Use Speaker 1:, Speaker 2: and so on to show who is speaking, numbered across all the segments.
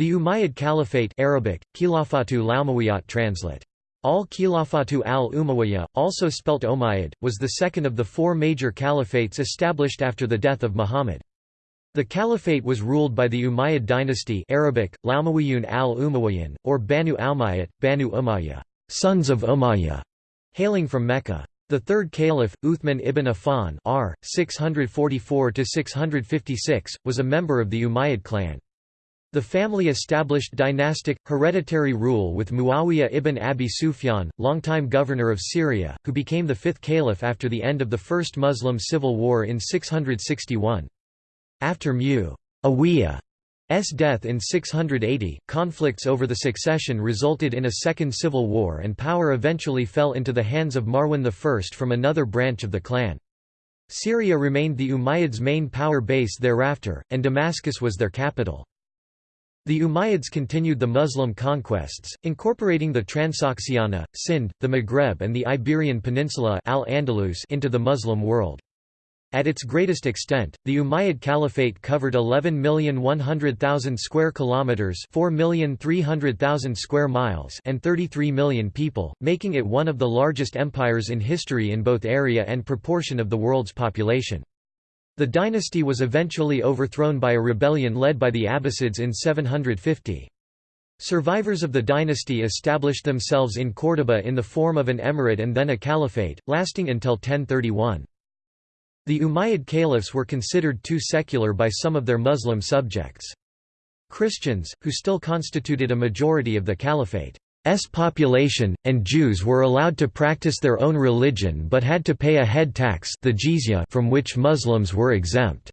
Speaker 1: The Umayyad Caliphate Arabic, Khilafatu translate. Al-Khilafatu al-Umayyah, also spelt Umayyad, was the second of the four major caliphates established after the death of Muhammad. The caliphate was ruled by the Umayyad dynasty Arabic, Laumawiyun al-Umayyan, or Banu Umayyad, Banu Umayyah, sons of Umayyah, hailing from Mecca. The third caliph, Uthman ibn Affan r. 644–656, was a member of the Umayyad clan. The family established dynastic, hereditary rule with Muawiyah ibn Abi Sufyan, longtime governor of Syria, who became the fifth caliph after the end of the First Muslim Civil War in 661. After Muawiyah's death in 680, conflicts over the succession resulted in a second civil war and power eventually fell into the hands of Marwan I from another branch of the clan. Syria remained the Umayyads' main power base thereafter, and Damascus was their capital. The Umayyads continued the Muslim conquests, incorporating the Transoxiana, Sind, the Maghreb and the Iberian Peninsula Al-Andalus into the Muslim world. At its greatest extent, the Umayyad Caliphate covered 11,100,000 square kilometers, 4,300,000 square miles, and 33 million people, making it one of the largest empires in history in both area and proportion of the world's population. The dynasty was eventually overthrown by a rebellion led by the Abbasids in 750. Survivors of the dynasty established themselves in Córdoba in the form of an emirate and then a caliphate, lasting until 1031. The Umayyad caliphs were considered too secular by some of their Muslim subjects. Christians, who still constituted a majority of the caliphate's population, and Jews were allowed to practice their own religion but had to pay a head tax the jizya from which Muslims were exempt.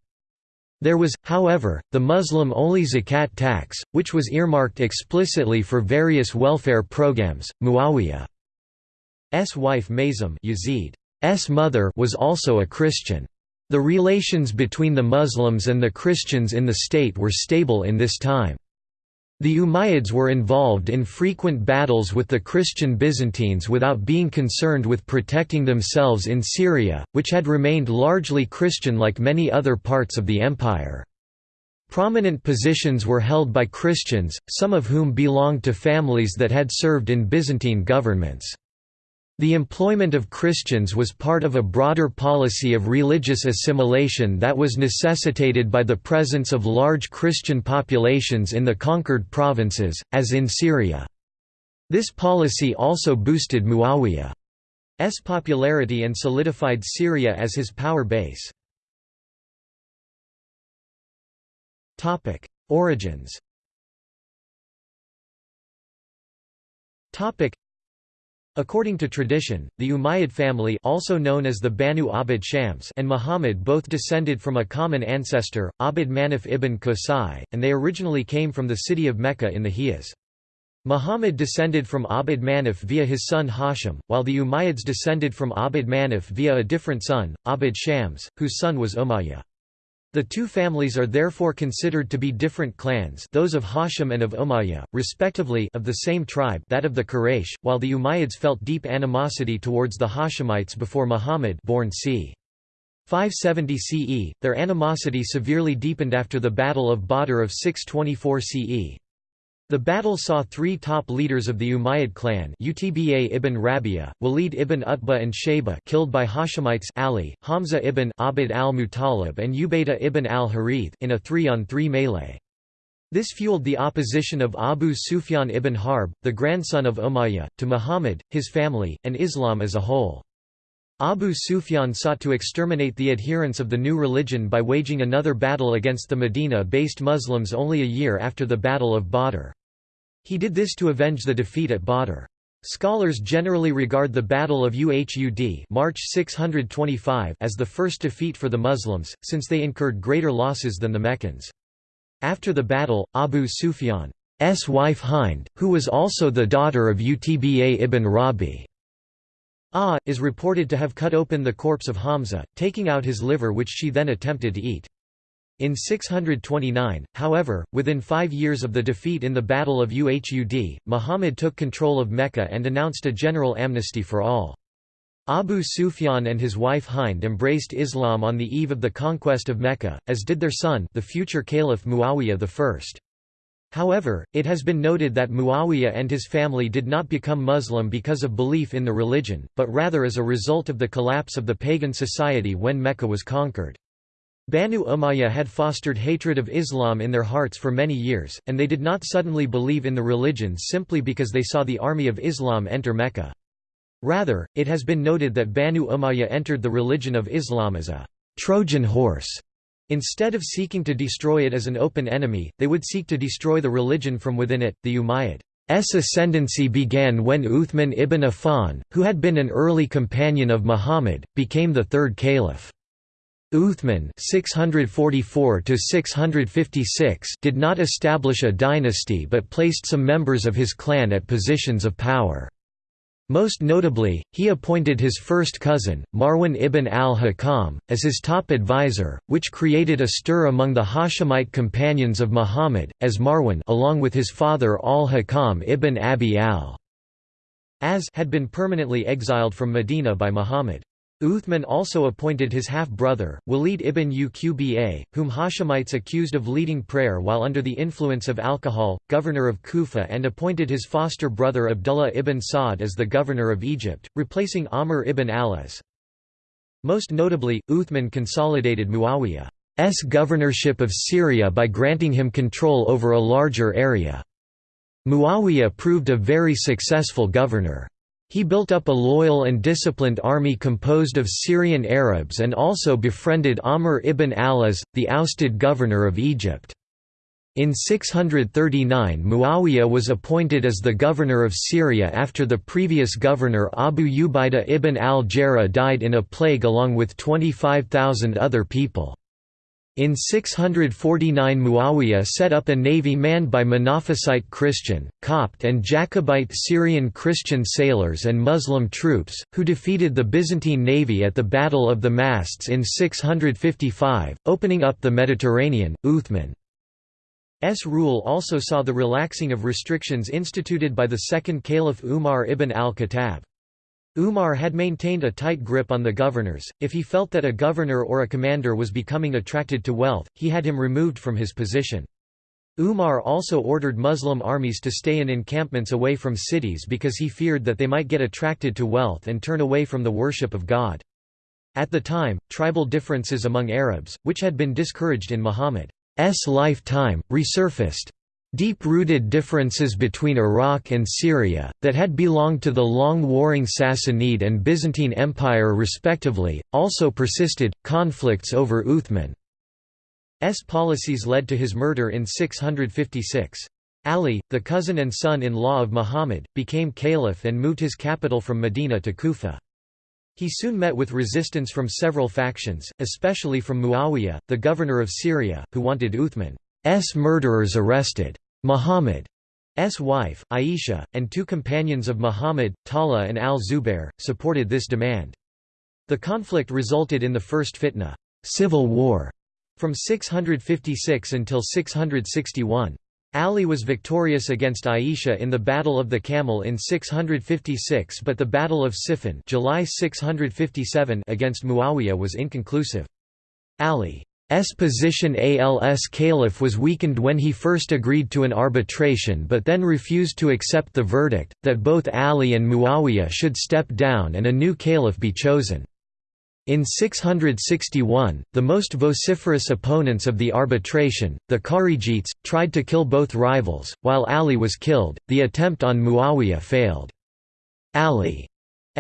Speaker 1: There was, however, the Muslim-only zakat tax, which was earmarked explicitly for various welfare programs. Muawiyah's wife Maysun Yazid S mother was also a Christian. The relations between the Muslims and the Christians in the state were stable in this time. The Umayyads were involved in frequent battles with the Christian Byzantines without being concerned with protecting themselves in Syria, which had remained largely Christian like many other parts of the empire. Prominent positions were held by Christians, some of whom belonged to families that had served in Byzantine governments. The employment of Christians was part of a broader policy of religious assimilation that was necessitated by the presence of large Christian populations in the conquered provinces, as in Syria. This policy also boosted Muawiyah's popularity and solidified Syria as his power base. Origins According to tradition, the Umayyad family also known as the Banu Abd Shams and Muhammad both descended from a common ancestor, Abd Manaf ibn Qusay, and they originally came from the city of Mecca in the Hijaz. Muhammad descended from Abd Manaf via his son Hashim, while the Umayyads descended from Abd Manaf via a different son, Abd Shams, whose son was Umayyah. The two families are therefore considered to be different clans those of Hashim and of Umayyah, respectively of the same tribe that of the Quraysh, while the Umayyads felt deep animosity towards the Hashemites before Muhammad born c. 570 CE, their animosity severely deepened after the Battle of Badr of 624 CE. The battle saw three top leaders of the Umayyad clan Utba ibn Rabia, Walid ibn Utbah and Shayba killed by Hashemites Ali, Hamza ibn Abd al-Muttalib and Ubaydah ibn al-Harith in a three-on-three melee. This fueled the opposition of Abu Sufyan ibn Harb, the grandson of Umayyah, to Muhammad, his family, and Islam as a whole. Abu Sufyan sought to exterminate the adherents of the new religion by waging another battle against the Medina-based Muslims only a year after the Battle of Badr. He did this to avenge the defeat at Badr. Scholars generally regard the Battle of Uhud March 625 as the first defeat for the Muslims, since they incurred greater losses than the Meccans. After the battle, Abu Sufyan's wife Hind, who was also the daughter of Utba ibn Rabi' Ah, is reported to have cut open the corpse of Hamza, taking out his liver which she then attempted to eat. In 629, however, within five years of the defeat in the Battle of Uhud, Muhammad took control of Mecca and announced a general amnesty for all. Abu Sufyan and his wife Hind embraced Islam on the eve of the conquest of Mecca, as did their son the future Caliph Muawiyah I. However, it has been noted that Muawiyah and his family did not become Muslim because of belief in the religion, but rather as a result of the collapse of the pagan society when Mecca was conquered. Banu Umayyah had fostered hatred of Islam in their hearts for many years, and they did not suddenly believe in the religion simply because they saw the army of Islam enter Mecca. Rather, it has been noted that Banu Umayyah entered the religion of Islam as a Trojan horse Instead of seeking to destroy it as an open enemy, they would seek to destroy the religion from within it. The Umayyad's ascendancy began when Uthman ibn Affan, who had been an early companion of Muhammad, became the third caliph. Uthman (644–656) did not establish a dynasty but placed some members of his clan at positions of power. Most notably, he appointed his first cousin, Marwan ibn al-Hakam, as his top advisor, which created a stir among the Hashemite companions of Muhammad, as Marwan along with his father al-Hakam ibn Abi al-As had been permanently exiled from Medina by Muhammad. Uthman also appointed his half-brother, Walid ibn Uqba, whom Hashemites accused of leading prayer while under the influence of alcohol, governor of Kufa and appointed his foster brother Abdullah ibn Sa'd as the governor of Egypt, replacing Amr ibn al-As. Most notably, Uthman consolidated Muawiyah's governorship of Syria by granting him control over a larger area. Muawiyah proved a very successful governor. He built up a loyal and disciplined army composed of Syrian Arabs and also befriended Amr ibn al-As, the ousted governor of Egypt. In 639 Muawiyah was appointed as the governor of Syria after the previous governor Abu Ubaidah ibn al-Jarrah died in a plague along with 25,000 other people. In 649 Muawiyah set up a navy manned by Monophysite Christian, Copt and Jacobite Syrian Christian sailors and Muslim troops, who defeated the Byzantine navy at the Battle of the Masts in 655, opening up the Mediterranean. Uthman's rule also saw the relaxing of restrictions instituted by the second Caliph Umar ibn al-Khattab. Umar had maintained a tight grip on the governors, if he felt that a governor or a commander was becoming attracted to wealth, he had him removed from his position. Umar also ordered Muslim armies to stay in encampments away from cities because he feared that they might get attracted to wealth and turn away from the worship of God. At the time, tribal differences among Arabs, which had been discouraged in Muhammad's lifetime, resurfaced. Deep-rooted differences between Iraq and Syria, that had belonged to the long-warring Sassanid and Byzantine Empire respectively, also persisted. Conflicts over Uthman's policies led to his murder in 656. Ali, the cousin and son-in-law of Muhammad, became caliph and moved his capital from Medina to Kufa. He soon met with resistance from several factions, especially from Muawiyah, the governor of Syria, who wanted Uthman murderers arrested. Muhammad's wife, Aisha, and two companions of Muhammad, Talha and al-Zubair, supported this demand. The conflict resulted in the first fitna civil war", from 656 until 661. Ali was victorious against Aisha in the Battle of the Camel in 656 but the Battle of Siffin July 657 against Muawiyah was inconclusive. Ali S position als caliph was weakened when he first agreed to an arbitration but then refused to accept the verdict, that both Ali and Muawiyah should step down and a new caliph be chosen. In 661, the most vociferous opponents of the arbitration, the Kharijites, tried to kill both rivals, while Ali was killed, the attempt on Muawiyah failed. Ali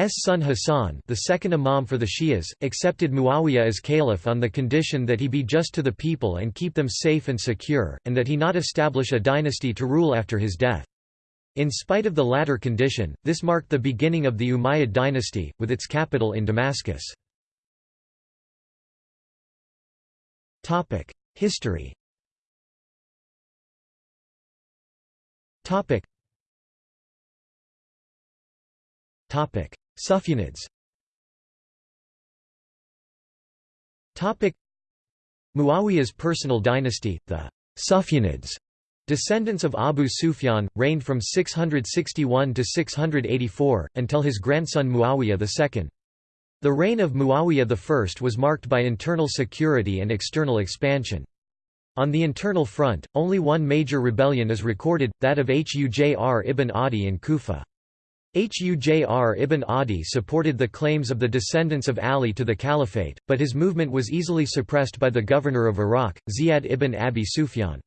Speaker 1: son Hassan the second imam for the Shias, accepted Muawiyah as caliph on the condition that he be just to the people and keep them safe and secure, and that he not establish a dynasty to rule after his death. In spite of the latter condition, this marked the beginning of the Umayyad dynasty, with its capital in Damascus. History Sufyanids Muawiyah's personal dynasty, the Sufyanids, descendants of Abu Sufyan, reigned from 661 to 684, until his grandson Muawiyah II. The reign of Muawiyah I was marked by internal security and external expansion. On the internal front, only one major rebellion is recorded, that of Hujr ibn Adi in Kufa. Hujr ibn Adi supported the claims of the descendants of Ali to the caliphate, but his movement was easily suppressed by the governor of Iraq, Ziyad ibn Abi Sufyan.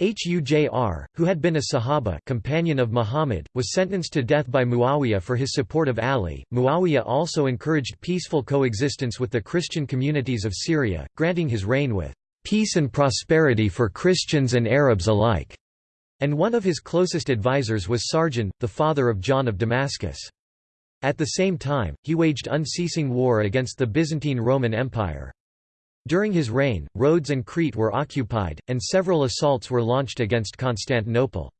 Speaker 1: Hujr, who had been a Sahaba companion of Muhammad, was sentenced to death by Muawiyah for his support of Ali. Muawiyah also encouraged peaceful coexistence with the Christian communities of Syria, granting his reign with peace and prosperity for Christians and Arabs alike. And one of his closest advisers was Sarjun, the father of John of Damascus. At the same time, he waged unceasing war against the Byzantine Roman Empire. During his reign, Rhodes and Crete were occupied, and several assaults were launched against Constantinople.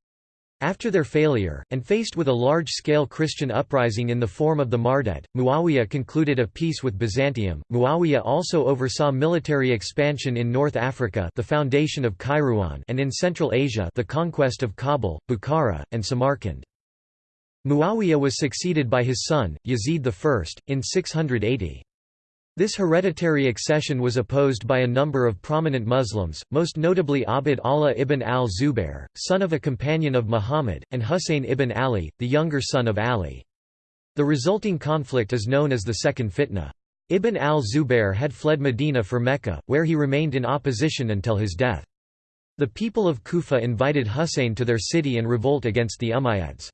Speaker 1: After their failure, and faced with a large-scale Christian uprising in the form of the Mardaites, Muawiyah concluded a peace with Byzantium. Muawiyah also oversaw military expansion in North Africa the foundation of Kairouan and in Central Asia the conquest of Kabul, Bukhara, and Samarkand. Muawiyah was succeeded by his son, Yazid I, in 680. This hereditary accession was opposed by a number of prominent Muslims, most notably Abd Allah ibn al-Zubair, son of a companion of Muhammad, and Husayn ibn Ali, the younger son of Ali. The resulting conflict is known as the Second Fitna. Ibn al-Zubair had fled Medina for Mecca, where he remained in opposition until his death. The people of Kufa invited Husayn to their city and revolt against the Umayyads.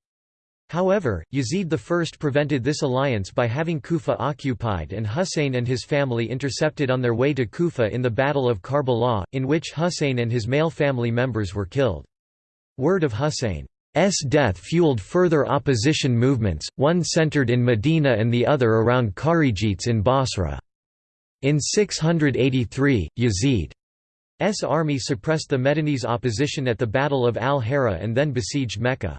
Speaker 1: However, Yazid I prevented this alliance by having Kufa occupied and Husayn and his family intercepted on their way to Kufa in the Battle of Karbala, in which Husayn and his male family members were killed. Word of Husayn's death fueled further opposition movements, one centered in Medina and the other around Kharijites in Basra. In 683, Yazid's army suppressed the Medinese opposition at the Battle of al-Hara and then besieged Mecca.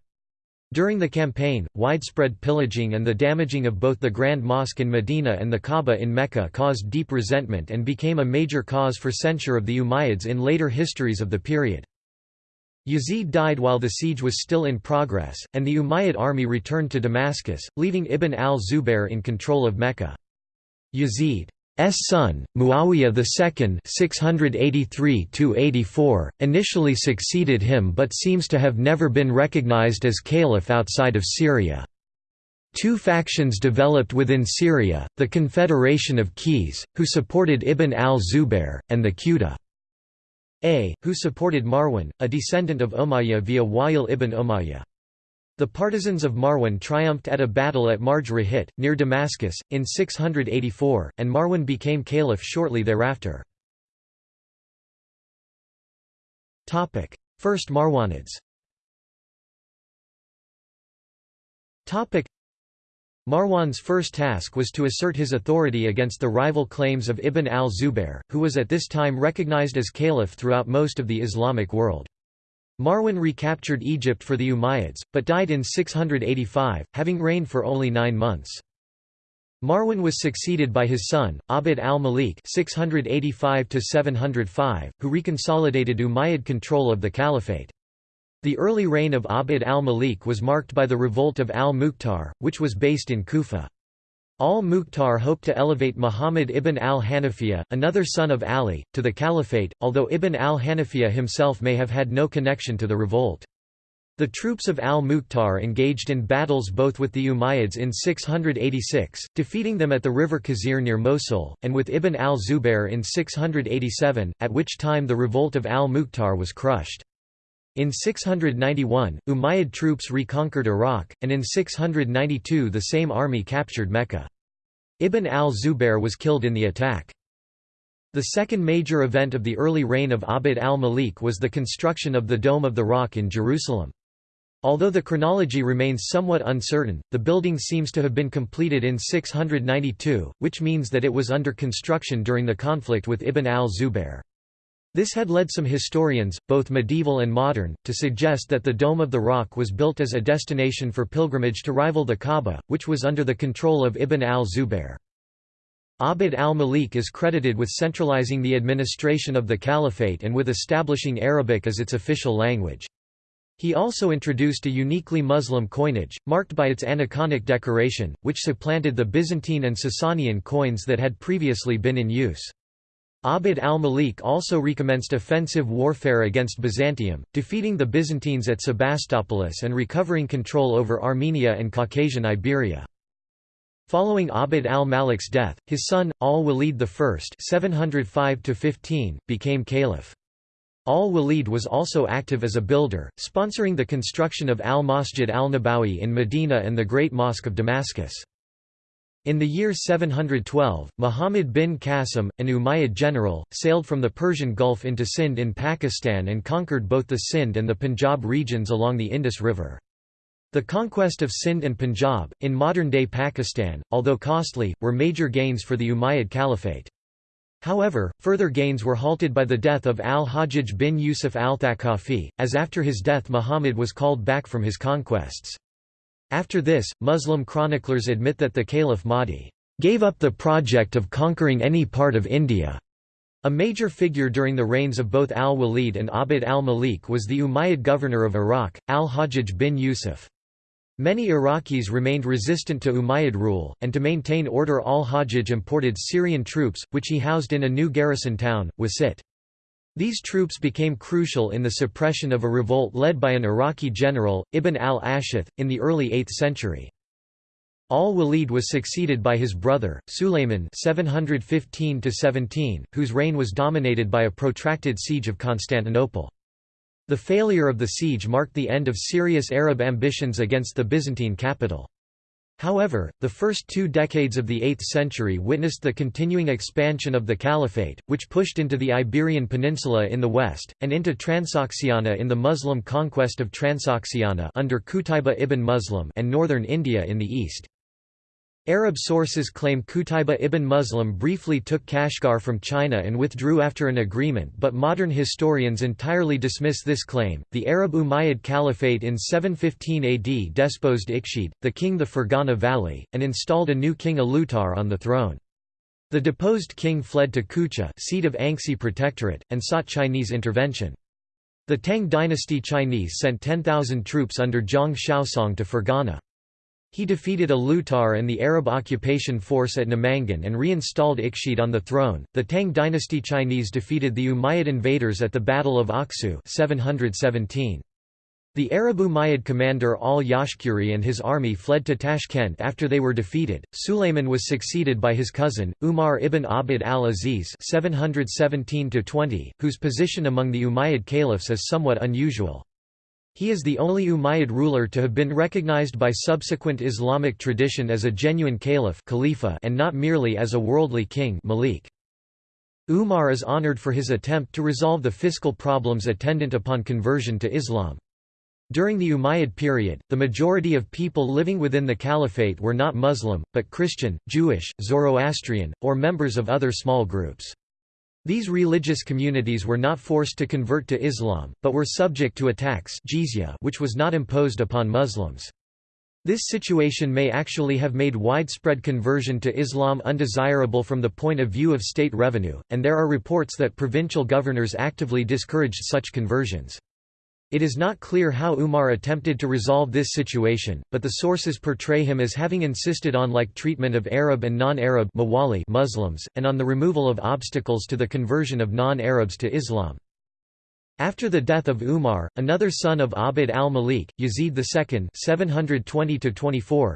Speaker 1: During the campaign, widespread pillaging and the damaging of both the Grand Mosque in Medina and the Kaaba in Mecca caused deep resentment and became a major cause for censure of the Umayyads in later histories of the period. Yazid died while the siege was still in progress, and the Umayyad army returned to Damascus, leaving Ibn al-Zubair in control of Mecca. Yazid son, Muawiyah II (683–84), initially succeeded him, but seems to have never been recognized as caliph outside of Syria. Two factions developed within Syria: the Confederation of Qays, who supported Ibn al-Zubair, and the Quda A, who supported Marwan, a descendant of Umayyah via Wa'il ibn Umayyah. The partisans of Marwan triumphed at a battle at Marj Rahit, near Damascus, in 684, and Marwan became caliph shortly thereafter. First Marwanids Marwan's first task was to assert his authority against the rival claims of Ibn al-Zubair, who was at this time recognized as caliph throughout most of the Islamic world. Marwan recaptured Egypt for the Umayyads, but died in 685, having reigned for only nine months. Marwan was succeeded by his son, Abd al-Malik who reconsolidated Umayyad control of the caliphate. The early reign of Abd al-Malik was marked by the revolt of al-Mukhtar, which was based in Kufa. Al-Mukhtar hoped to elevate Muhammad ibn al-Hanafiya, another son of Ali, to the caliphate, although ibn al-Hanafiya himself may have had no connection to the revolt. The troops of al-Mukhtar engaged in battles both with the Umayyads in 686, defeating them at the river Khazir near Mosul, and with Ibn al-Zubair in 687, at which time the revolt of al-Mukhtar was crushed. In 691, Umayyad troops reconquered Iraq, and in 692 the same army captured Mecca. Ibn al-Zubair was killed in the attack. The second major event of the early reign of Abd al-Malik was the construction of the Dome of the Rock in Jerusalem. Although the chronology remains somewhat uncertain, the building seems to have been completed in 692, which means that it was under construction during the conflict with Ibn al-Zubair. This had led some historians, both medieval and modern, to suggest that the Dome of the Rock was built as a destination for pilgrimage to rival the Kaaba, which was under the control of Ibn al-Zubair. Abd al-Malik is credited with centralizing the administration of the caliphate and with establishing Arabic as its official language. He also introduced a uniquely Muslim coinage, marked by its aniconic decoration, which supplanted the Byzantine and Sasanian coins that had previously been in use. Abd al-Malik also recommenced offensive warfare against Byzantium, defeating the Byzantines at Sebastopolis and recovering control over Armenia and Caucasian Iberia. Following Abd al-Malik's death, his son, al-Walid I 705 became caliph. Al-Walid was also active as a builder, sponsoring the construction of al-Masjid al-Nabawi in Medina and the Great Mosque of Damascus. In the year 712, Muhammad bin Qasim, an Umayyad general, sailed from the Persian Gulf into Sindh in Pakistan and conquered both the Sindh and the Punjab regions along the Indus River. The conquest of Sindh and Punjab, in modern-day Pakistan, although costly, were major gains for the Umayyad Caliphate. However, further gains were halted by the death of al-Hajjaj bin Yusuf al-Thaqafi, as after his death Muhammad was called back from his conquests. After this, Muslim chroniclers admit that the Caliph Mahdi gave up the project of conquering any part of India. A major figure during the reigns of both al-Walid and Abd al-Malik was the Umayyad governor of Iraq, al-Hajjaj bin Yusuf. Many Iraqis remained resistant to Umayyad rule, and to maintain order al-Hajjaj imported Syrian troops, which he housed in a new garrison town, Wasit. These troops became crucial in the suppression of a revolt led by an Iraqi general, Ibn al-Ashith, in the early 8th century. Al-Walid was succeeded by his brother, Sulayman 715 whose reign was dominated by a protracted siege of Constantinople. The failure of the siege marked the end of serious Arab ambitions against the Byzantine capital. However, the first two decades of the 8th century witnessed the continuing expansion of the Caliphate, which pushed into the Iberian Peninsula in the west, and into Transoxiana in the Muslim conquest of Transoxiana under Qutayba ibn Muslim and northern India in the east. Arab sources claim Qutayba ibn Muslim briefly took Kashgar from China and withdrew after an agreement, but modern historians entirely dismiss this claim. The Arab Umayyad Caliphate in 715 AD deposed Ikhshid, the king of the Fergana Valley, and installed a new king Alutar on the throne. The deposed king fled to Kucha, seat of Anxi Protectorate, and sought Chinese intervention. The Tang dynasty Chinese sent 10,000 troops under Zhang Xiaosong to Fergana. He defeated Alutar and the Arab occupation force at Namangan and reinstalled Ikhshid on the throne. The Tang dynasty Chinese defeated the Umayyad invaders at the Battle of Aksu 717. The Arab Umayyad commander al-Yashkuri and his army fled to Tashkent after they were defeated. Sulayman was succeeded by his cousin, Umar ibn Abd al-Aziz (717–20), whose position among the Umayyad caliphs is somewhat unusual. He is the only Umayyad ruler to have been recognized by subsequent Islamic tradition as a genuine caliph Khalifa and not merely as a worldly king Malik. Umar is honored for his attempt to resolve the fiscal problems attendant upon conversion to Islam. During the Umayyad period, the majority of people living within the caliphate were not Muslim, but Christian, Jewish, Zoroastrian, or members of other small groups. These religious communities were not forced to convert to Islam, but were subject to a tax jizya which was not imposed upon Muslims. This situation may actually have made widespread conversion to Islam undesirable from the point of view of state revenue, and there are reports that provincial governors actively discouraged such conversions. It is not clear how Umar attempted to resolve this situation, but the sources portray him as having insisted on like treatment of Arab and non-Arab Muslims, and on the removal of obstacles to the conversion of non-Arabs to Islam. After the death of Umar, another son of Abd al-Malik, Yazid II 720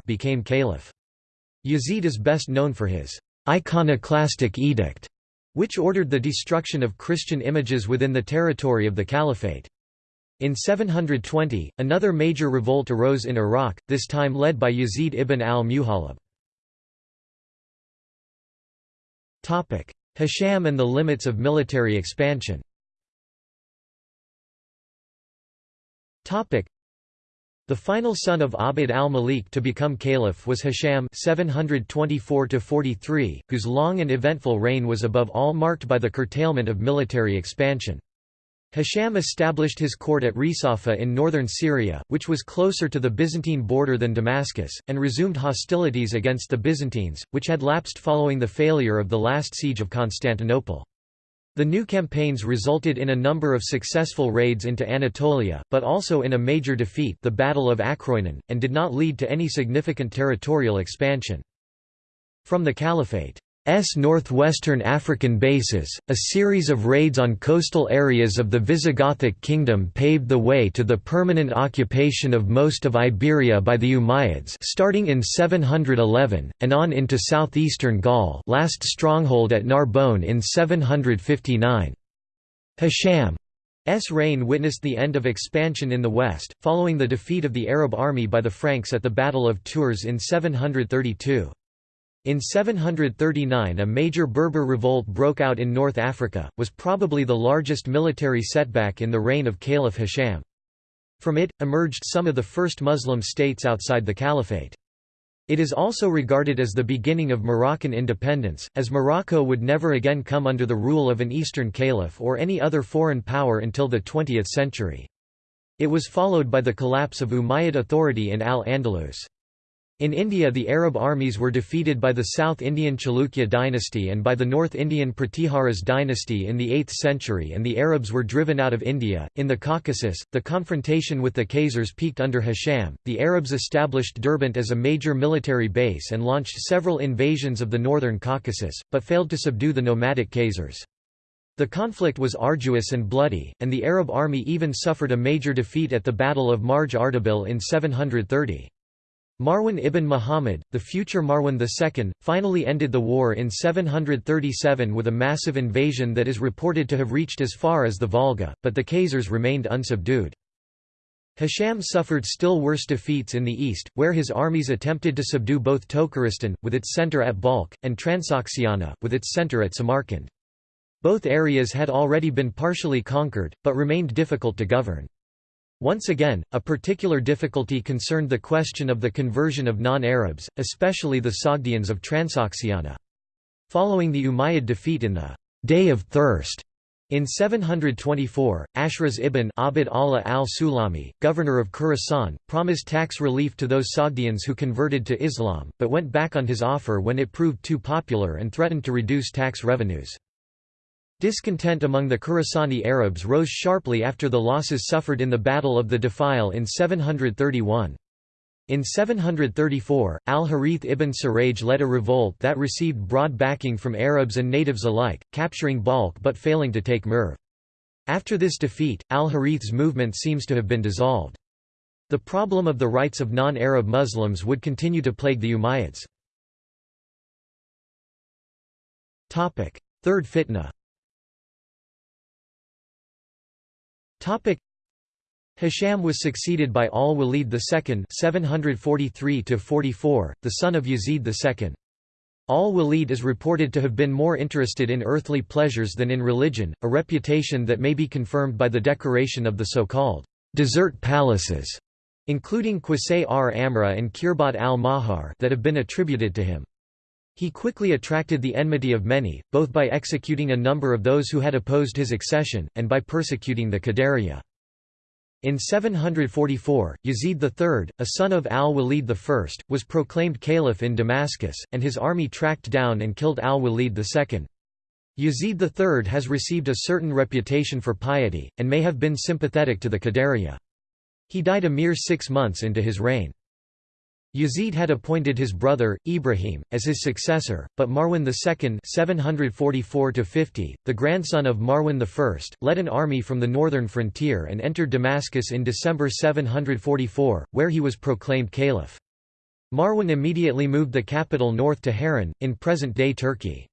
Speaker 1: became caliph. Yazid is best known for his iconoclastic edict, which ordered the destruction of Christian images within the territory of the caliphate. In 720, another major revolt arose in Iraq, this time led by Yazid ibn al-Muhallab. Hisham and the limits of military expansion the final son of Abd al-Malik to become caliph was Hisham 724 whose long and eventful reign was above all marked by the curtailment of military expansion. Hisham established his court at Risafa in northern Syria, which was closer to the Byzantine border than Damascus, and resumed hostilities against the Byzantines, which had lapsed following the failure of the last siege of Constantinople. The new campaigns resulted in a number of successful raids into Anatolia, but also in a major defeat the Battle of Akroinon, and did not lead to any significant territorial expansion. From the Caliphate northwestern African bases, a series of raids on coastal areas of the Visigothic kingdom paved the way to the permanent occupation of most of Iberia by the Umayyads starting in 711, and on into southeastern Gaul last stronghold at Narbonne in 759. Hisham's reign witnessed the end of expansion in the west, following the defeat of the Arab army by the Franks at the Battle of Tours in 732. In 739 a major Berber revolt broke out in North Africa, was probably the largest military setback in the reign of Caliph Hisham. From it, emerged some of the first Muslim states outside the caliphate. It is also regarded as the beginning of Moroccan independence, as Morocco would never again come under the rule of an Eastern caliph or any other foreign power until the 20th century. It was followed by the collapse of Umayyad authority in Al-Andalus. In India the Arab armies were defeated by the South Indian Chalukya dynasty and by the North Indian Pratiharas dynasty in the 8th century and the Arabs were driven out of India. In the Caucasus, the confrontation with the Khazars peaked under Hisham. The Arabs established Derbent as a major military base and launched several invasions of the northern Caucasus, but failed to subdue the nomadic Khazars. The conflict was arduous and bloody, and the Arab army even suffered a major defeat at the Battle of Marj Ardabil in 730. Marwan ibn Muhammad, the future Marwan II, finally ended the war in 737 with a massive invasion that is reported to have reached as far as the Volga, but the Khazars remained unsubdued. Hisham suffered still worse defeats in the east, where his armies attempted to subdue both Tokaristan, with its centre at Balkh, and Transoxiana, with its centre at Samarkand. Both areas had already been partially conquered, but remained difficult to govern. Once again, a particular difficulty concerned the question of the conversion of non-Arabs, especially the Sogdians of Transoxiana. Following the Umayyad defeat in the «Day of Thirst» in 724, Ashras ibn Abd Allah al-Sulami, governor of Khorasan, promised tax relief to those Sogdians who converted to Islam, but went back on his offer when it proved too popular and threatened to reduce tax revenues. Discontent among the Khurasani Arabs rose sharply after the losses suffered in the Battle of the Defile in 731. In 734, al-Harith ibn Suraj led a revolt that received broad backing from Arabs and natives alike, capturing Balkh but failing to take Merv. After this defeat, al-Harith's movement seems to have been dissolved. The problem of the rights of non-Arab Muslims would continue to plague the Umayyads. Third fitna Hisham was succeeded by al-Walid II 743 the son of Yazid II. Al-Walid is reported to have been more interested in earthly pleasures than in religion, a reputation that may be confirmed by the decoration of the so-called desert palaces, including Qusayr Amra and Khirbat al-Mafjar that have been attributed to him. He quickly attracted the enmity of many, both by executing a number of those who had opposed his accession, and by persecuting the Qadariya. In 744, Yazid III, a son of al-Walid I, was proclaimed caliph in Damascus, and his army tracked down and killed al-Walid II. Yazid III has received a certain reputation for piety, and may have been sympathetic to the Qadariya. He died a mere six months into his reign. Yazid had appointed his brother, Ibrahim, as his successor, but Marwan II 744 the grandson of Marwan I, led an army from the northern frontier and entered Damascus in December 744, where he was proclaimed caliph. Marwan immediately moved the capital north to Harran, in present-day Turkey.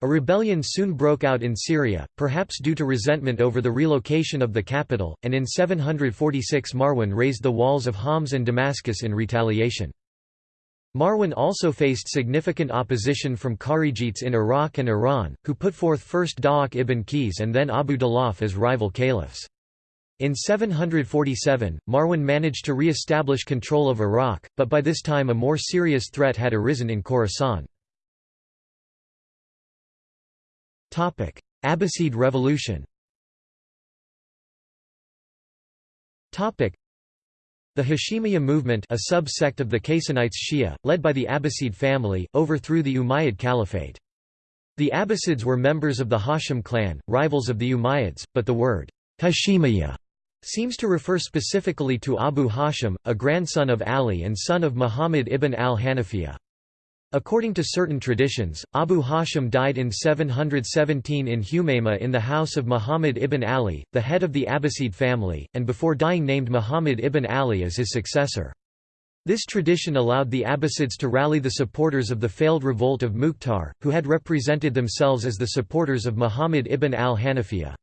Speaker 1: A rebellion soon broke out in Syria, perhaps due to resentment over the relocation of the capital, and in 746 Marwan razed the walls of Homs and Damascus in retaliation. Marwan also faced significant opposition from Kharijites in Iraq and Iran, who put forth first Da'aq ibn Qais and then Abu Dalaf as rival caliphs. In 747, Marwan managed to re-establish control of Iraq, but by this time a more serious threat had arisen in Khorasan. Abbasid Revolution the Hashemiyya movement a sub-sect of the Qaysanites Shia, led by the Abbasid family, overthrew the Umayyad Caliphate. The Abbasids were members of the Hashim clan, rivals of the Umayyads, but the word Hashemiyya seems to refer specifically to Abu Hashim, a grandson of Ali and son of Muhammad ibn al-Hanafiyyah. According to certain traditions, Abu Hashim died in 717 in Humayma in the house of Muhammad ibn Ali, the head of the Abbasid family, and before dying named Muhammad ibn Ali as his successor. This tradition allowed the Abbasids to rally the supporters of the failed revolt of Mukhtar, who had represented themselves as the supporters of Muhammad ibn al-Hanafiya.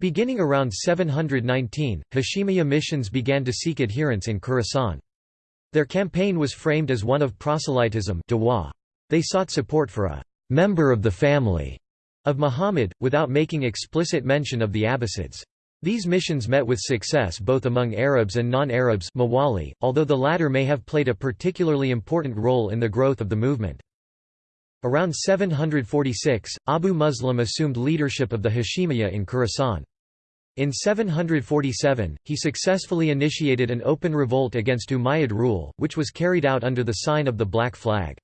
Speaker 1: Beginning around 719, Hashemiyya missions began to seek adherents in Khorasan. Their campaign was framed as one of proselytism They sought support for a «member of the family» of Muhammad, without making explicit mention of the Abbasids. These missions met with success both among Arabs and non-Arabs although the latter may have played a particularly important role in the growth of the movement. Around 746, Abu Muslim assumed leadership of the Hashemiyya in Khorasan. In 747, he successfully initiated an open revolt against Umayyad rule, which was carried out under the sign of the Black Flag.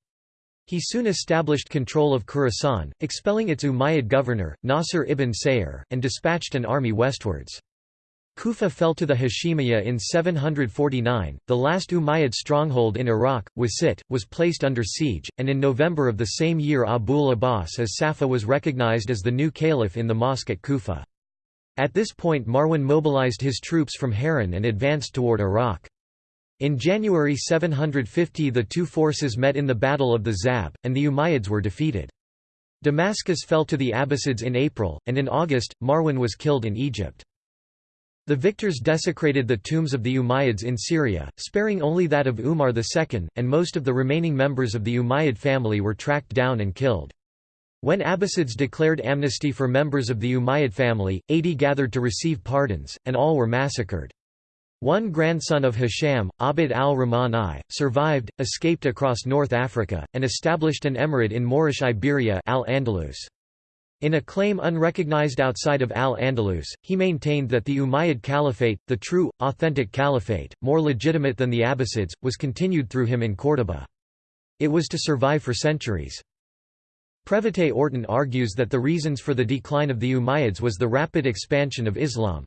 Speaker 1: He soon established control of Khorasan, expelling its Umayyad governor, Nasr ibn Sayyar, and dispatched an army westwards. Kufa fell to the Hashemiyya in 749, the last Umayyad stronghold in Iraq, Wasit, was placed under siege, and in November of the same year Abul Abbas as-Saffah was recognized as the new caliph in the mosque at Kufa. At this point Marwan mobilized his troops from Harran and advanced toward Iraq. In January 750 the two forces met in the Battle of the Zab, and the Umayyads were defeated. Damascus fell to the Abbasids in April, and in August, Marwan was killed in Egypt. The victors desecrated the tombs of the Umayyads in Syria, sparing only that of Umar II, and most of the remaining members of the Umayyad family were tracked down and killed. When Abbasids declared amnesty for members of the Umayyad family, 80 gathered to receive pardons, and all were massacred. One grandson of Hisham, Abd al-Rahman I, survived, escaped across North Africa, and established an emirate in Moorish Iberia al-Andalus. In a claim unrecognized outside of al-Andalus, he maintained that the Umayyad Caliphate, the true, authentic caliphate, more legitimate than the Abbasids, was continued through him in Córdoba. It was to survive for centuries. Previte Orton argues that the reasons for the decline of the Umayyads was the rapid expansion of Islam.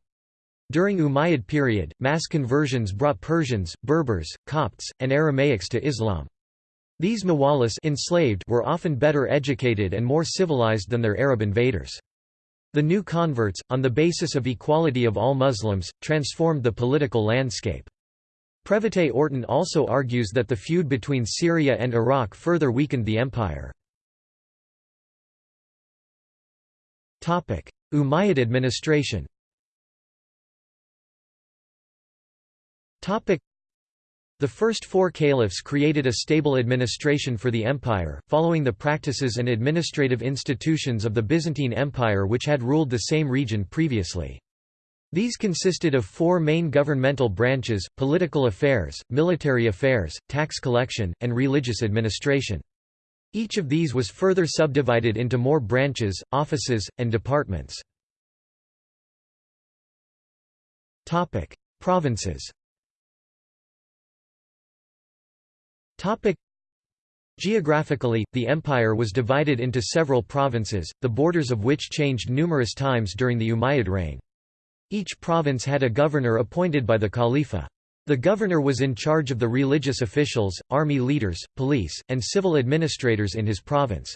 Speaker 1: During Umayyad period, mass conversions brought Persians, Berbers, Copts, and Aramaics to Islam. These Mawalis enslaved were often better educated and more civilized than their Arab invaders. The new converts, on the basis of equality of all Muslims, transformed the political landscape. Previte Orton also argues that the feud between Syria and Iraq further weakened the empire. Umayyad administration the first four caliphs created a stable administration for the empire, following the practices and administrative institutions of the Byzantine Empire which had ruled the same region previously. These consisted of four main governmental branches, political affairs, military affairs, tax collection, and religious administration. Each of these was further subdivided into more branches, offices, and departments. Provinces Geographically, the empire was divided into several provinces, the borders of which changed numerous times during the Umayyad reign. Each province had a governor appointed by the Khalifa. The governor was in charge of the religious officials, army leaders, police, and civil administrators in his province.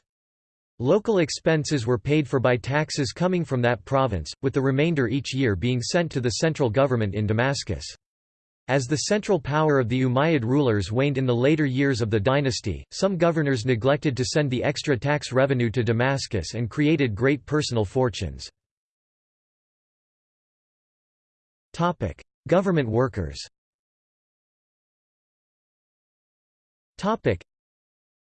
Speaker 1: Local expenses were paid for by taxes coming from that province, with the remainder each year being sent to the central government in Damascus. As the central power of the Umayyad rulers waned in the later years of the dynasty, some governors neglected to send the extra tax revenue to Damascus and created great personal fortunes. Government workers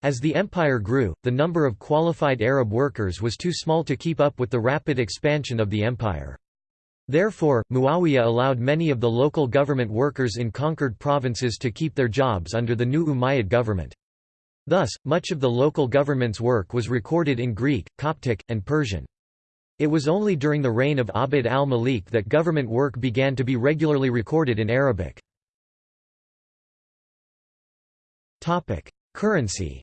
Speaker 1: As the empire grew, the number of qualified Arab workers was too small to keep up with the rapid expansion of the empire. Therefore, Muawiyah allowed many of the local government workers in conquered provinces to keep their jobs under the new Umayyad government. Thus, much of the local government's work was recorded in Greek, Coptic, and Persian. It was only during the reign of Abd al-Malik that government work began to be regularly recorded in Arabic. Currency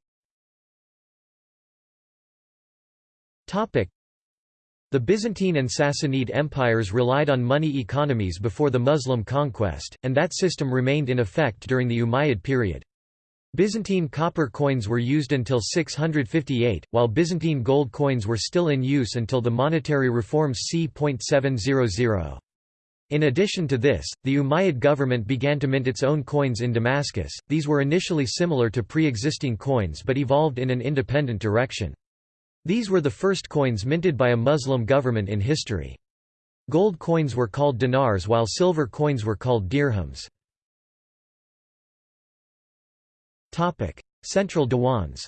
Speaker 1: Topic: the Byzantine and Sassanid empires relied on money economies before the Muslim conquest, and that system remained in effect during the Umayyad period. Byzantine copper coins were used until 658, while Byzantine gold coins were still in use until the monetary reforms c.700. In addition to this, the Umayyad government began to mint its own coins in Damascus, these were initially similar to pre-existing coins but evolved in an independent direction. These were the first coins minted by a Muslim government in history. Gold coins were called dinars while silver coins were called dirhams. Central Diwans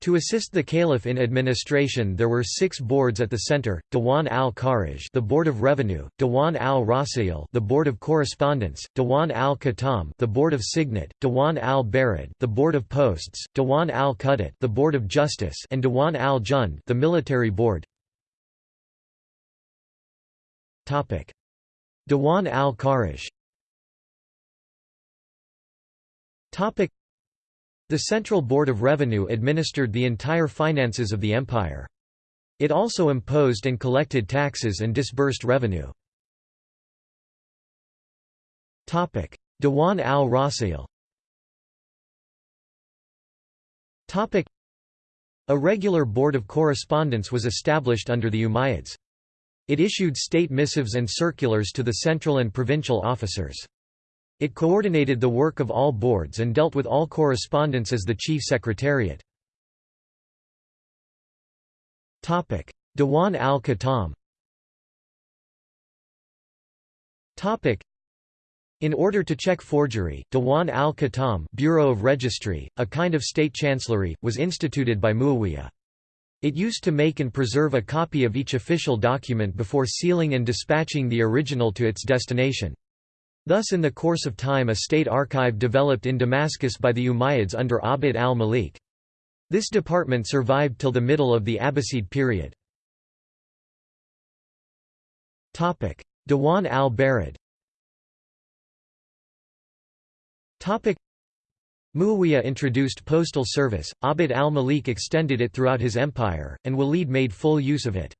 Speaker 1: to assist the caliph in administration there were six boards at the center, Dewan al-Kharaj the Board of Revenue, Dewan al-Rasail the Board of Correspondence, Dewan al-Khatam the Board of Signet, Dewan al-Barid the Board of Posts, Dewan al-Qudat the Board of Justice and Dewan al-Jund the Military Board. Dewan al-Kharaj the Central Board of Revenue administered the entire finances of the empire. It also imposed and collected taxes and disbursed revenue. Dewan al-Rasail A regular board of correspondence was established under the Umayyads. It issued state missives and circulars to the central and provincial officers. It coordinated the work of all boards and dealt with all correspondence as the chief secretariat. Dewan al-Khatam in order to check forgery, Dewan al-Khatam Bureau of Registry, a kind of state chancellery, was instituted by Muawiyah. It used to make and preserve a copy of each official document before sealing and dispatching the original to its destination. Thus in the course of time a state archive developed in Damascus by the Umayyads under Abd al-Malik. This department survived till the middle of the Abbasid period. Dewan al-Barid Muawiyah introduced postal service, Abd al-Malik extended it throughout his empire, and Walid made full use of it.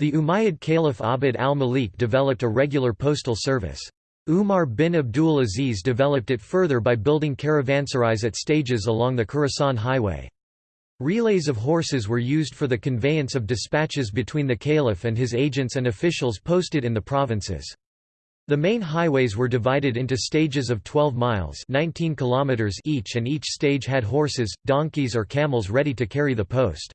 Speaker 1: The Umayyad Caliph Abd al-Malik developed a regular postal service. Umar bin Abdul Aziz developed it further by building caravanserais at stages along the Khorasan highway. Relays of horses were used for the conveyance of dispatches between the caliph and his agents and officials posted in the provinces. The main highways were divided into stages of 12 miles 19 kilometers each and each stage had horses, donkeys or camels ready to carry the post.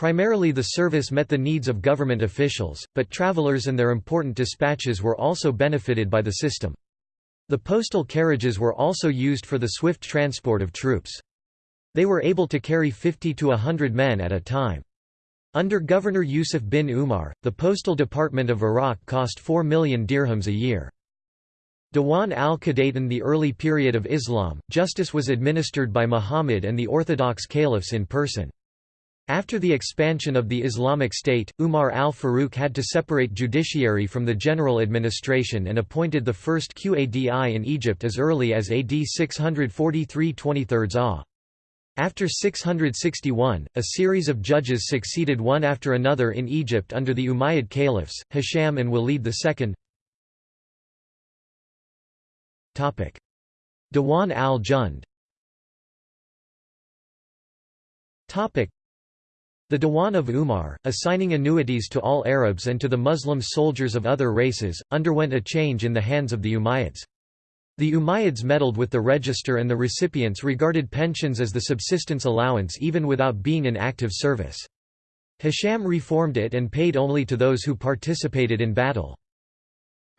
Speaker 1: Primarily the service met the needs of government officials, but travelers and their important dispatches were also benefited by the system. The postal carriages were also used for the swift transport of troops. They were able to carry 50 to 100 men at a time. Under Governor Yusuf bin Umar, the postal department of Iraq cost 4 million dirhams a year. Dewan al-Qudat in the early period of Islam, justice was administered by Muhammad and the Orthodox caliphs in person. After the expansion of the Islamic State, Umar al-Faruq had to separate judiciary from the general administration and appointed the first Qadi in Egypt as early as AD 643 23 Ah. After 661, a series of judges succeeded one after another in Egypt under the Umayyad caliphs, Hisham and Walid II. Dewan al-Jund the Diwan of Umar, assigning annuities to all Arabs and to the Muslim soldiers of other races, underwent a change in the hands of the Umayyads. The Umayyads meddled with the register and the recipients regarded pensions as the subsistence allowance even without being in active service. Hisham reformed it and paid only to those who participated in battle.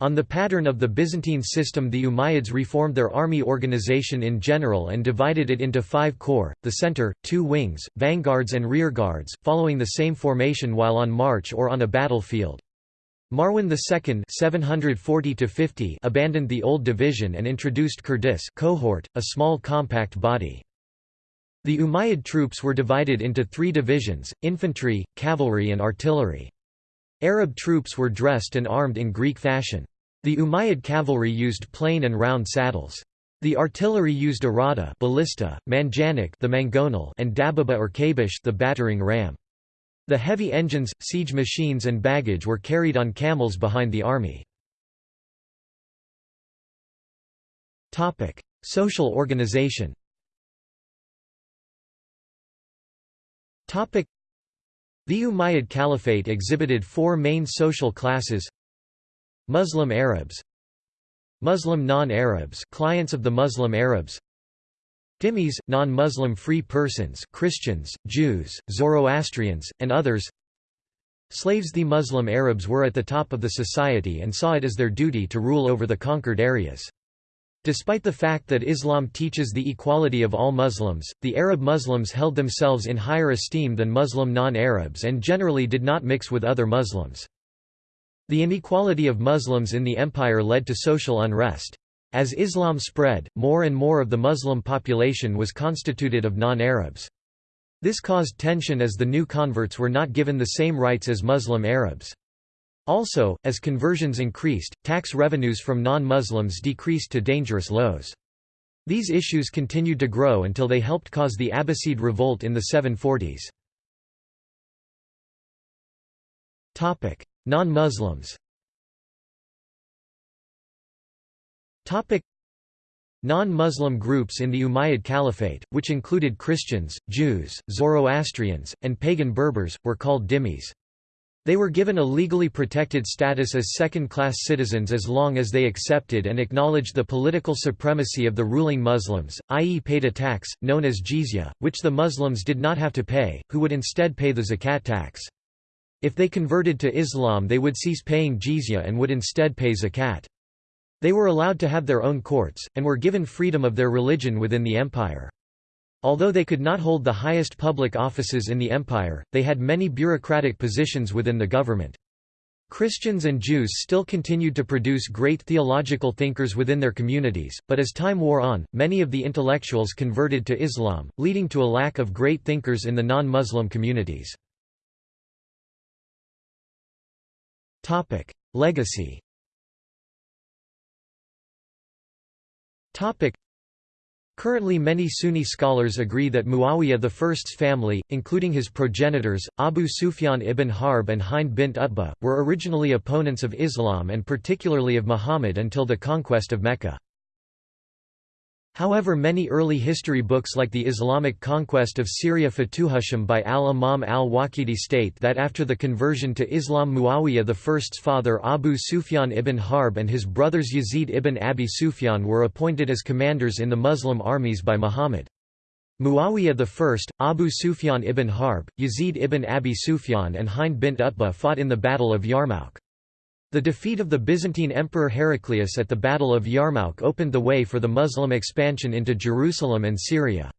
Speaker 1: On the pattern of the Byzantine system the Umayyads reformed their army organization in general and divided it into five corps, the center, two wings, vanguards and rearguards, following the same formation while on march or on a battlefield. Marwan II 740 abandoned the old division and introduced Kurdus cohort, a small compact body. The Umayyad troops were divided into three divisions, infantry, cavalry and artillery. Arab troops were dressed and armed in Greek fashion. The Umayyad cavalry used plain and round saddles. The artillery used arada ballista, manjanik the mangonel and dababa or kabish the battering ram. The heavy engines, siege machines and baggage were carried on camels behind the army. Topic: Social organization Topic: The Umayyad Caliphate exhibited four main social classes Muslim Arabs Muslim non-Arabs clients of the Muslim Arabs Dhimmis, non-Muslim free persons Christians, Jews, Zoroastrians, and others Slaves The Muslim Arabs were at the top of the society and saw it as their duty to rule over the conquered areas. Despite the fact that Islam teaches the equality of all Muslims, the Arab Muslims held themselves in higher esteem than Muslim non-Arabs and generally did not mix with other Muslims. The inequality of Muslims in the empire led to social unrest. As Islam spread, more and more of the Muslim population was constituted of non-Arabs. This caused tension as the new converts were not given the same rights as Muslim Arabs. Also, as conversions increased, tax revenues from non-Muslims decreased to dangerous lows. These issues continued to grow until they helped cause the Abbasid revolt in the 740s. Non-Muslims Non-Muslim groups in the Umayyad Caliphate, which included Christians, Jews, Zoroastrians, and pagan Berbers, were called dhimmis. They were given a legally protected status as second-class citizens as long as they accepted and acknowledged the political supremacy of the ruling Muslims, i.e. paid a tax, known as jizya, which the Muslims did not have to pay, who would instead pay the zakat tax. If they converted to Islam they would cease paying jizya and would instead pay zakat. They were allowed to have their own courts, and were given freedom of their religion within the empire. Although they could not hold the highest public offices in the empire, they had many bureaucratic positions within the government. Christians and Jews still continued to produce great theological thinkers within their communities, but as time wore on, many of the intellectuals converted to Islam, leading to a lack of great thinkers in the non-Muslim communities. Legacy. Currently many Sunni scholars agree that Muawiyah I's family, including his progenitors, Abu Sufyan ibn Harb and Hind bint Utbah, were originally opponents of Islam and particularly of Muhammad until the conquest of Mecca. However many early history books like the Islamic conquest of Syria Futuh al-Sham by al-Imam al-Waqidi state that after the conversion to Islam Muawiyah I's father Abu Sufyan ibn Harb and his brothers Yazid ibn Abi Sufyan were appointed as commanders in the Muslim armies by Muhammad. Muawiyah I, Abu Sufyan ibn Harb, Yazid ibn Abi Sufyan and Hind bint Utbah fought in the Battle of Yarmouk. The defeat of the Byzantine Emperor Heraclius at the Battle of Yarmouk opened the way for the Muslim expansion into Jerusalem and Syria.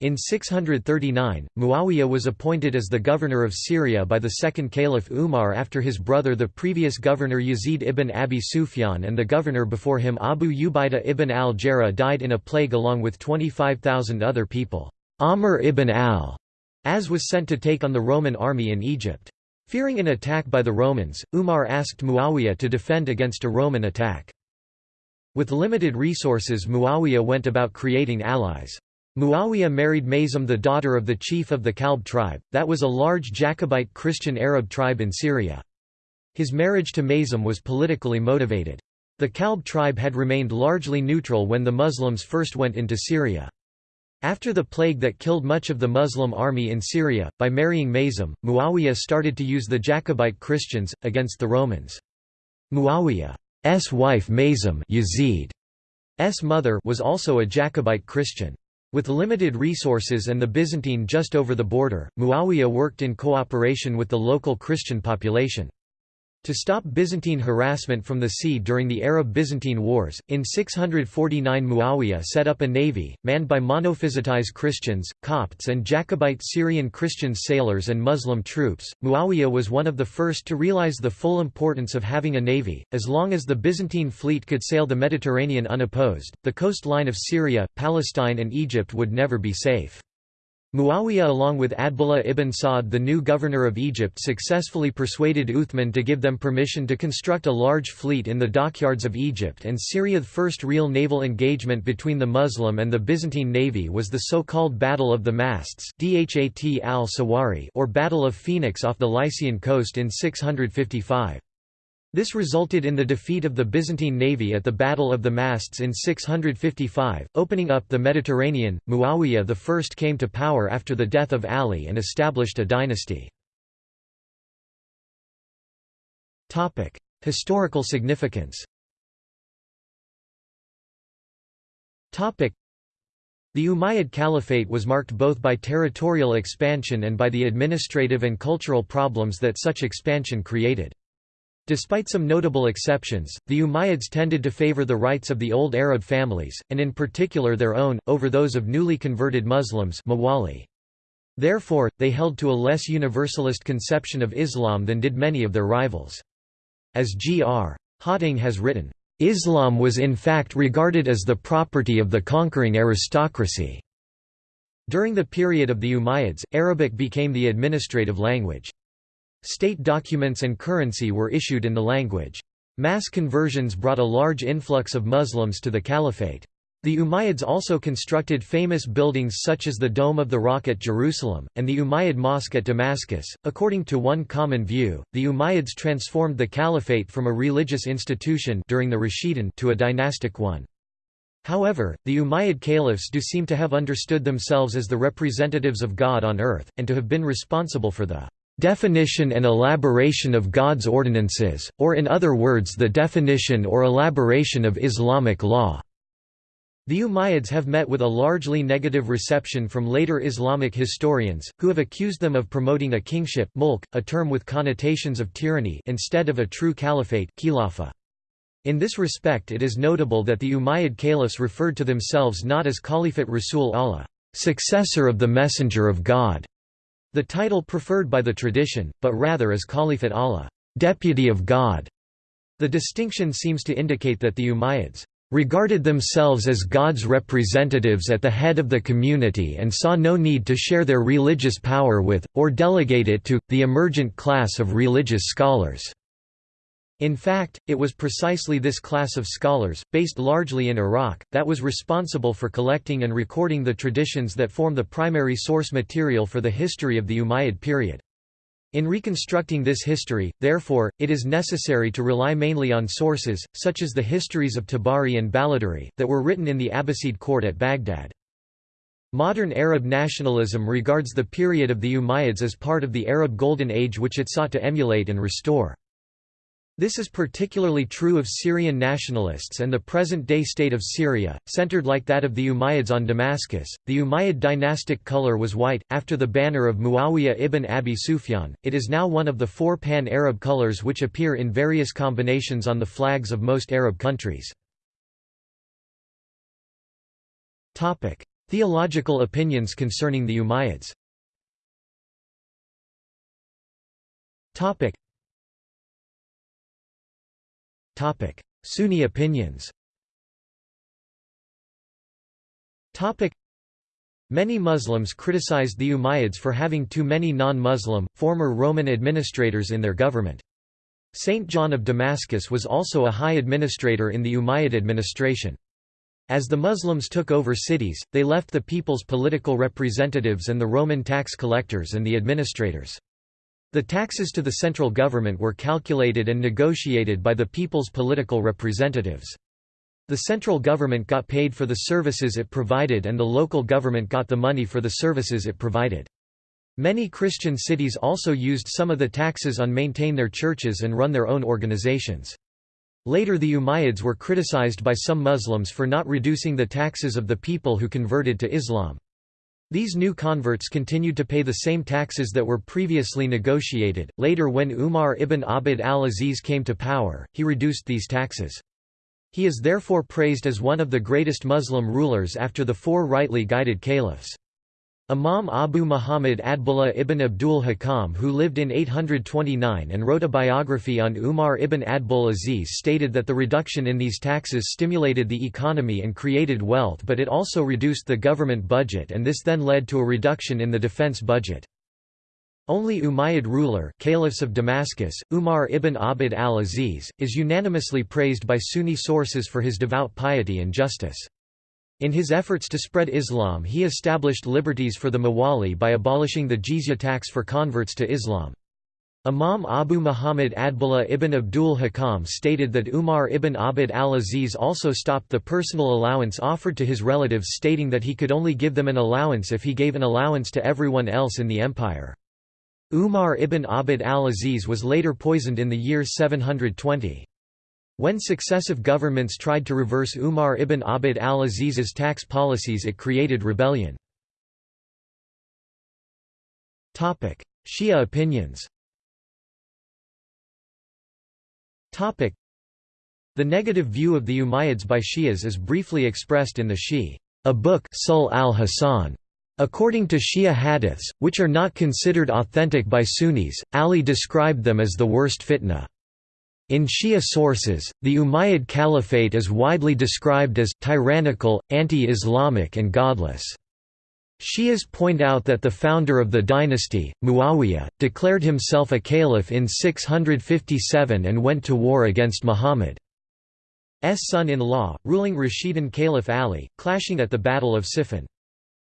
Speaker 1: In 639, Muawiyah was appointed as the governor of Syria by the second caliph Umar after his brother the previous governor Yazid ibn Abi Sufyan and the governor before him Abu Ubaidah ibn al-Jarrah died in a plague along with 25,000 other people. Amr ibn al-As was sent to take on the Roman army in Egypt. Fearing an attack by the Romans, Umar asked Muawiyah to defend against a Roman attack. With limited resources Muawiyah went about creating allies. Muawiyah married Maysun the daughter of the chief of the Kalb tribe, that was a large Jacobite Christian Arab tribe in Syria. His marriage to Maysun was politically motivated. The Kalb tribe had remained largely neutral when the Muslims first went into Syria. After the plague that killed much of the Muslim army in Syria, by marrying Maysun, Muawiyah started to use the Jacobite Christians, against the Romans. Muawiyah's wife Maysun Yazid's mother was also a Jacobite Christian. With limited resources and the Byzantine just over the border, Muawiyah worked in cooperation with the local Christian population. To stop Byzantine harassment from the sea during the Arab-Byzantine Wars, in 649 Muawiyah set up a navy, manned by Monophysitites Christians, Copts and Jacobite Syrian Christian sailors and Muslim troops. Muawiyah was one of the first to realize the full importance of having a navy, as long as the Byzantine fleet could sail the Mediterranean unopposed, the coastline of Syria, Palestine and Egypt would never be safe. Muawiyah along with Adbullah ibn Sa'd the new governor of Egypt successfully persuaded Uthman to give them permission to construct a large fleet in the dockyards of Egypt and Syria. The first real naval engagement between the Muslim and the Byzantine navy was the so-called Battle of the Masts al-Sawari or Battle of Phoenix off the Lycian coast in 655. This resulted in the defeat of the Byzantine navy at the Battle of the Masts in 655, opening up the Mediterranean. Muawiyah I came to power after the death of Ali and established a dynasty. Topic: Historical significance. Topic: The Umayyad Caliphate was marked both by territorial expansion and by the administrative and cultural problems that such expansion created. Despite some notable exceptions, the Umayyads tended to favor the rights of the old Arab families, and in particular their own, over those of newly converted Muslims Mawali. Therefore, they held to a less universalist conception of Islam than did many of their rivals. As G.R. Hawting has written, "...Islam was in fact regarded as the property of the conquering aristocracy." During the period of the Umayyads, Arabic became the administrative language. State documents and currency were issued in the language. Mass conversions brought a large influx of Muslims to the caliphate. The Umayyads also constructed famous buildings such as the Dome of the Rock at Jerusalem, and the Umayyad Mosque at Damascus. According to one common view, the Umayyads transformed the caliphate from a religious institution during the Rashidun to a dynastic one. However, the Umayyad caliphs do seem to have understood themselves as the representatives of God on earth, and to have been responsible for the definition and elaboration of God's ordinances, or in other words the definition or elaboration of Islamic law. The Umayyads have met with a largely negative reception from later Islamic historians, who have accused them of promoting a kingship mulk, a term with connotations of tyranny instead of a true caliphate. In this respect it is notable that the Umayyad caliphs referred to themselves not as Caliphate Rasul Allah, successor of the Messenger of God, the title preferred by the tradition, but rather as Caliphate Allah, deputy of God. The distinction seems to indicate that the Umayyads regarded themselves as God's representatives at the head of the community and saw no need to share their religious power with, or delegate it to, the emergent class of religious scholars. In fact, it was precisely this class of scholars, based largely in Iraq, that was responsible for collecting and recording the traditions that form the primary source material for the history of the Umayyad period. In reconstructing this history, therefore, it is necessary to rely mainly on sources, such as the histories of Tabari and Baladhuri, that were written in the Abbasid court at Baghdad. Modern Arab nationalism regards the period of the Umayyads as part of the Arab Golden Age which it sought to emulate and restore. This is particularly true of Syrian nationalists and the present-day state of Syria, centered like that of the Umayyads on Damascus. The Umayyad dynastic color was white. After the banner of Muawiyah ibn Abi Sufyan, it is now one of the four pan-Arab colors which appear in various combinations on the flags of most Arab countries. Topic: Theological opinions concerning the Umayyads. Topic: Sunni opinions Topic: Many Muslims criticized the Umayyads for having too many non-Muslim, former Roman administrators in their government. Saint John of Damascus was also a high administrator in the Umayyad administration. As the Muslims took over cities, they left the people's political representatives and the Roman tax collectors and the administrators. The taxes to the central government were calculated and negotiated by the people's political representatives. The central government got paid for the services it provided and the local government got the money for the services it provided. Many Christian cities also used some of the taxes on maintain their churches and run their own organizations. Later the Umayyads were criticized by some Muslims for not reducing the taxes of the people who converted to Islam. These new converts continued to pay the same taxes that were previously negotiated. Later, when Umar ibn Abd al Aziz came to power, he reduced these taxes. He is therefore praised as one of the greatest Muslim rulers after the four rightly guided caliphs. Imam Abu Muhammad Adbullah ibn Abdul Hakam who lived in 829 and wrote a biography on Umar ibn Adbul Aziz stated that the reduction in these taxes stimulated the economy and created wealth but it also reduced the government budget and this then led to a reduction in the defense budget. Only Umayyad ruler caliphs of Damascus, Umar ibn Abd al-Aziz, is unanimously praised by Sunni sources for his devout piety and justice. In his efforts to spread Islam he established liberties for the Mawali by abolishing the jizya tax for converts to Islam. Imam Abu Muhammad Adbullah ibn Abdul Hakam stated that Umar ibn Abd al-Aziz also stopped the personal allowance offered to his relatives stating that he could only give them an allowance if he gave an allowance to everyone else in the empire. Umar ibn Abd al-Aziz was later poisoned in the year 720. When successive governments tried to reverse Umar ibn Abd al-Aziz's tax policies it created rebellion. Shia opinions The negative view of the Umayyads by Shias is briefly expressed in the Shi, a book Sulh al-Hasan. According to Shia hadiths, which are not considered authentic by Sunnis, Ali described them as the worst fitna. In Shia sources, the Umayyad Caliphate is widely described as tyrannical, anti-Islamic and godless. Shias point out that the founder of the dynasty, Muawiyah, declared himself a caliph in 657 and went to war against Muhammad's son-in-law, ruling Rashidun Caliph Ali, clashing at the Battle of Siffin.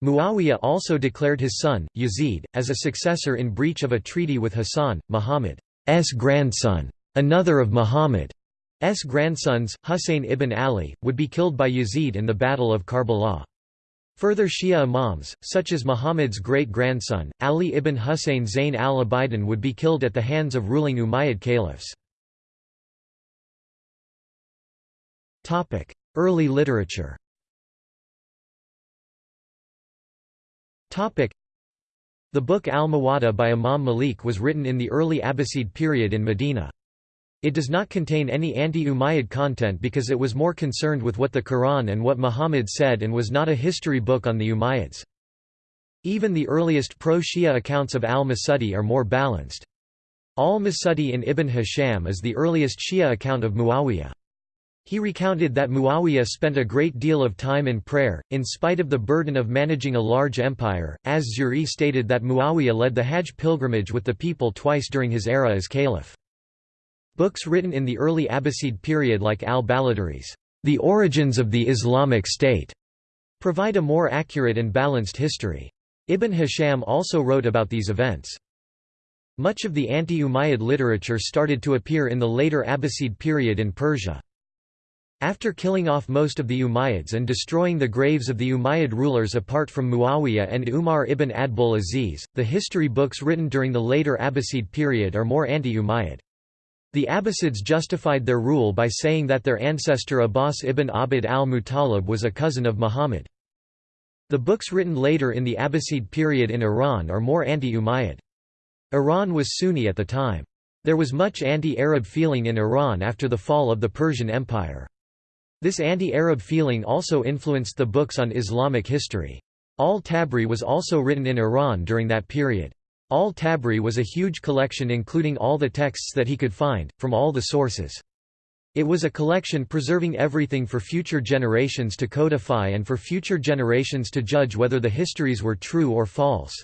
Speaker 1: Muawiyah also declared his son, Yazid, as a successor in breach of a treaty with Hassan, Muhammad's grandson. Another of Muhammad's grandsons, Husayn ibn Ali, would be killed by Yazid in the Battle of Karbala. Further Shia imams, such as Muhammad's great-grandson, Ali ibn Husayn Zayn al-Abidin would be killed at the hands of ruling Umayyad caliphs. Early literature The book Al-Muwatta by Imam Malik was written in the early Abbasid period in Medina. It does not contain any anti-Umayyad content because it was more concerned with what the Quran and what Muhammad said and was not a history book on the Umayyads. Even the earliest pro-Shia accounts of al-Masudi are more balanced. Al-Masudi in Ibn Hisham is the earliest Shia account of Muawiyah. He recounted that Muawiyah spent a great deal of time in prayer, in spite of the burden of managing a large empire, as Zuhri stated that Muawiyah led the Hajj pilgrimage with the people twice during his era as caliph. Books written in the early Abbasid period like al-Baladhuri's The Origins of the Islamic State provide a more accurate and balanced history. Ibn Hisham also wrote about these events. Much of the anti-Umayyad literature started to appear in the later Abbasid period in Persia. After killing off most of the Umayyads and destroying the graves of the Umayyad rulers apart from Muawiyah and Umar ibn Adbul Aziz, the history books written during the later Abbasid period are more anti-Umayyad. The Abbasids justified their rule by saying that their ancestor Abbas ibn Abd al-Muttalib was a cousin of Muhammad. The books written later in the Abbasid period in Iran are more anti-Umayyad. Iran was Sunni at the time. There was much anti-Arab feeling in Iran after the fall of the Persian Empire. This anti-Arab feeling also influenced the books on Islamic history. Al-Tabari was also written in Iran during that period. Al-Tabari was a huge collection including all the texts that he could find, from all the sources. It was a collection preserving everything for future generations to codify and for future generations to judge whether the histories were true or false.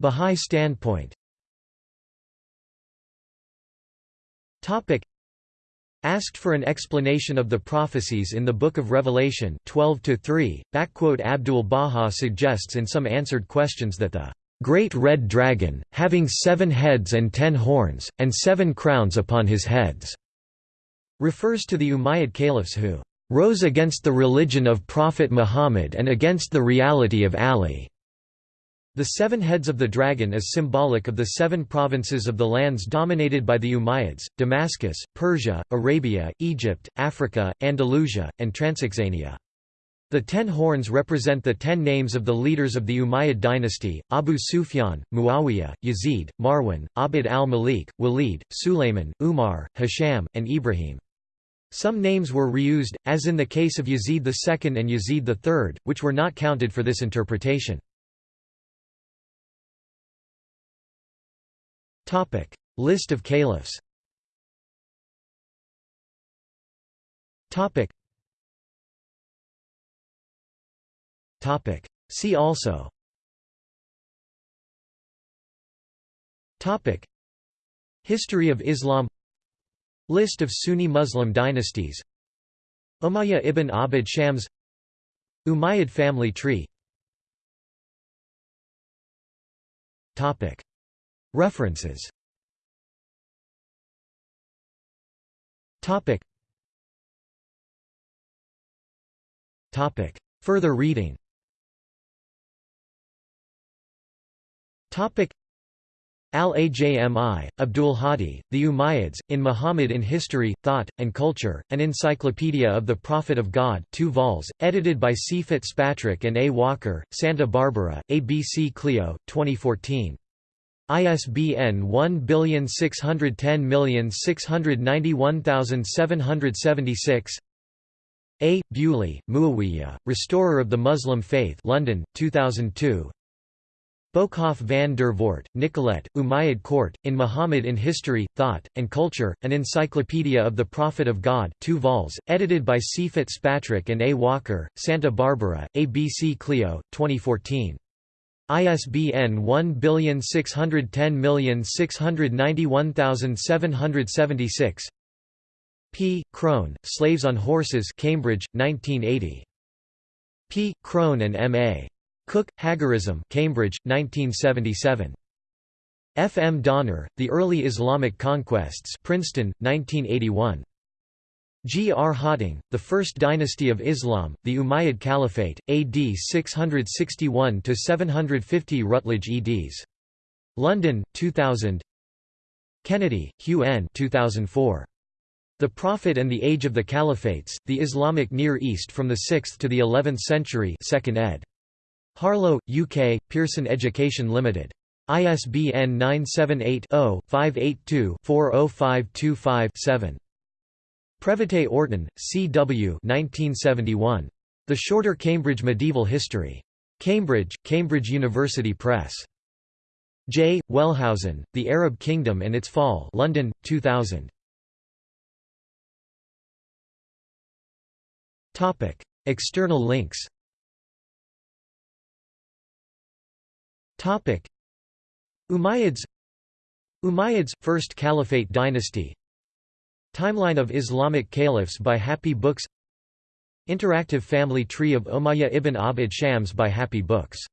Speaker 1: Bahá'í standpoint Asked for an explanation of the prophecies in the Book of Revelation 12-3, Abdul-Baha suggests in some answered questions that the great red dragon, having seven heads and ten horns, and seven crowns upon his heads", refers to the Umayyad caliphs who "...rose against the religion of Prophet Muhammad and against the reality of Ali." The seven heads of the dragon is symbolic of the seven provinces of the lands dominated by the Umayyads, Damascus, Persia, Arabia, Egypt, Africa, Andalusia, and Transoxania. The ten horns represent the ten names of the leaders of the Umayyad dynasty, Abu Sufyan, Muawiyah, Yazid, Marwan, Abd al-Malik, Walid, Sulayman, Umar, Hisham, and Ibrahim. Some names were reused, as in the case of Yazid II and Yazid III, which were not counted for this interpretation. Topic: List of caliphs. Topic. Topic. See also. Topic. History of Islam. List of Sunni Muslim dynasties. Umayyah ibn Abd Shams. Umayyad family tree References Topic Topic Further reading Al-Ajmi, Abdul Hadi, The Umayyads, in Muhammad in History, Thought, and Culture, An Encyclopedia of the Prophet of God 2 vols, edited by C. Fitzpatrick and A. Walker, Santa Barbara, ABC Clio, 2014. ISBN 1610691776 A. Bewley, Muawiyah, Restorer of the Muslim Faith London, 2002 Boekhoff van der Voort, Nicolette, Umayyad Court, in Muhammad in History, Thought, and Culture, An Encyclopedia of the Prophet of God 2 vols, edited by C. Fitzpatrick and A. Walker, Santa Barbara, ABC Clio, 2014. ISBN 1610691776 P. Crone, Slaves on Horses Cambridge, 1980. P. Crone and M. A. Cook, Hagarism Cambridge, 1977. F. M. Donner, The Early Islamic Conquests Princeton, 1981. G. R. Hawting, The First Dynasty of Islam, The Umayyad Caliphate, AD 661–750 Routledge eds. London, 2000 Kennedy, Hugh N. 2004. The Prophet and the Age of the Caliphates, The Islamic Near East from the 6th to the 11th Century 2nd ed. Harlow, UK, Pearson Education Limited. ISBN 978 0 582 40525 7. Previte Orton, C.W. The Shorter Cambridge Medieval History. Cambridge, Cambridge University Press. J. Wellhausen, The Arab Kingdom and Its Fall London, 2000. External links Umayyads Umayyads – First Caliphate dynasty Timeline of Islamic caliphs by Happy Books Interactive family tree of Umayyah ibn Abd Shams by Happy Books